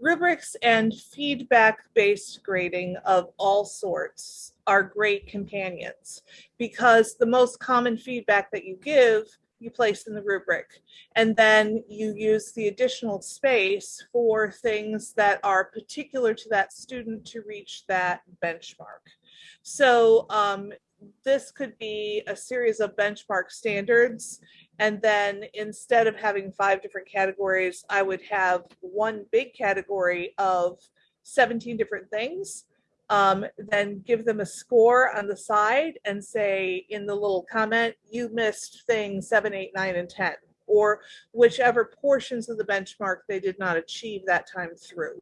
rubrics and feedback-based grading of all sorts are great companions because the most common feedback that you give, you place in the rubric. And then you use the additional space for things that are particular to that student to reach that benchmark. So um, this could be a series of benchmark standards. And then instead of having five different categories, I would have one big category of 17 different things. Um, then give them a score on the side and say in the little comment, you missed thing seven, eight, nine, and 10, or whichever portions of the benchmark they did not achieve that time through.